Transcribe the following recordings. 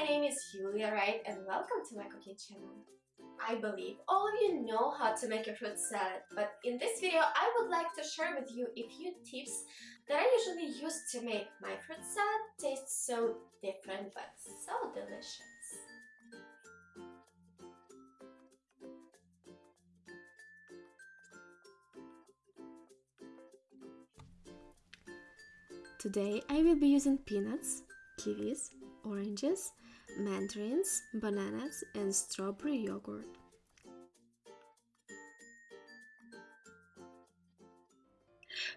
my name is Julia Wright and welcome to my cooking channel. I believe all of you know how to make a fruit salad, but in this video I would like to share with you a few tips that I usually use to make my fruit salad taste so different but so delicious. Today I will be using peanuts, kiwis, oranges, mandarins, bananas and strawberry yogurt.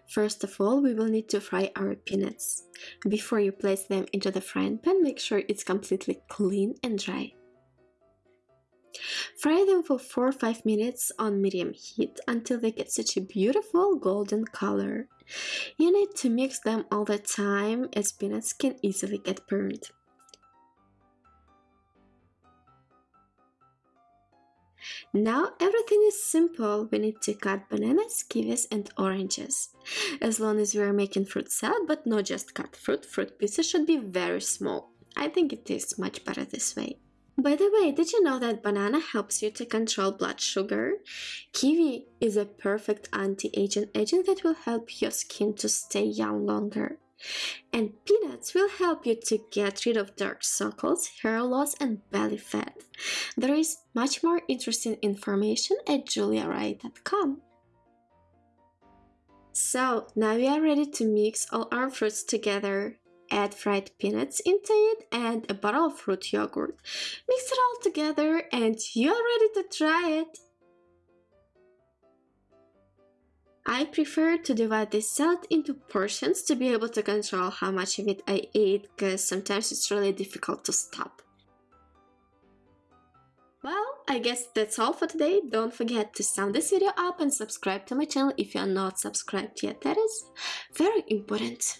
First of all, we will need to fry our peanuts. Before you place them into the frying pan, make sure it's completely clean and dry. Fry them for 4-5 minutes on medium heat until they get such a beautiful golden color. You need to mix them all the time as peanuts can easily get burned. Now everything is simple, we need to cut bananas, kiwis and oranges. As long as we are making fruit salad, but not just cut fruit, fruit pieces should be very small. I think it tastes much better this way. By the way, did you know that banana helps you to control blood sugar? Kiwi is a perfect anti-aging agent that will help your skin to stay young longer. And peanuts will help you to get rid of dark circles, hair loss and belly fat. There is much more interesting information at juliawright.com. So now we are ready to mix all our fruits together. Add fried peanuts into it and a bottle of fruit yogurt. Mix it all together and you are ready to try it. I prefer to divide this salad into portions to be able to control how much of it I eat because sometimes it's really difficult to stop. Well, I guess that's all for today. Don't forget to sum this video up and subscribe to my channel if you are not subscribed yet. That is very important.